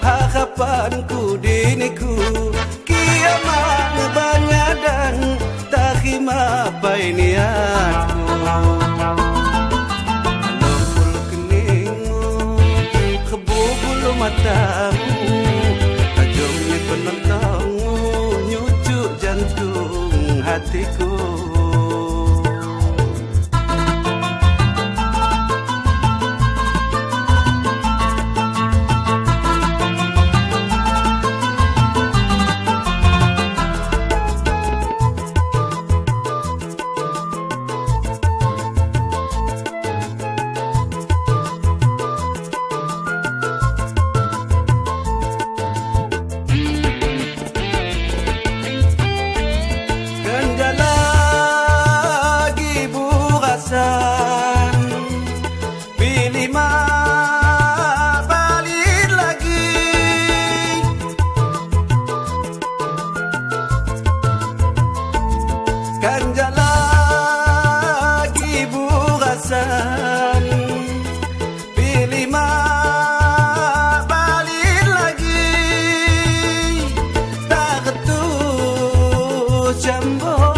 Harapanku diniku. Kiamat banyak dan terima niatku Lumpul keningmu Kebubul matamu ni penentangmu Nyucuk jantung hatiku jumbo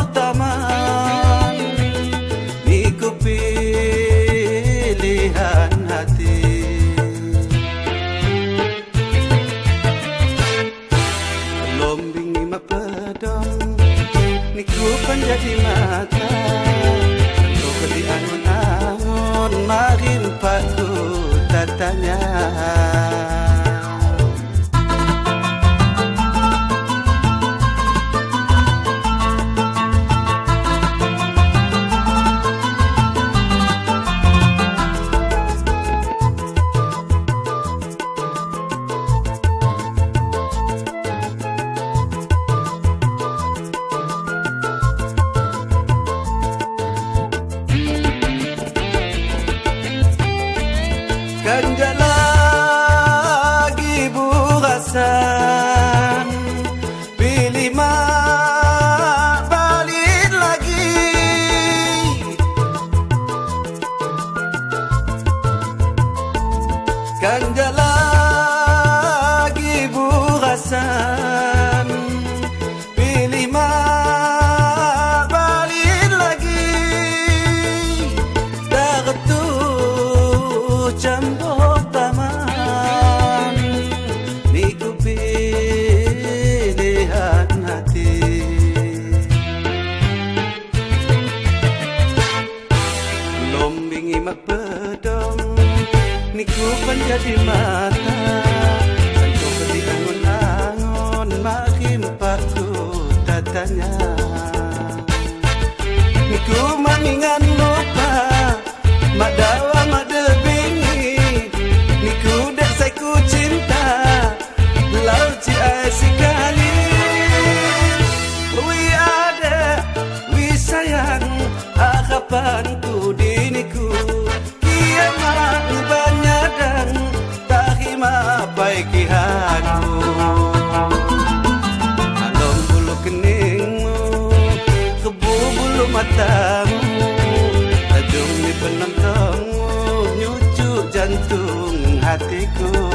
Fatima. good.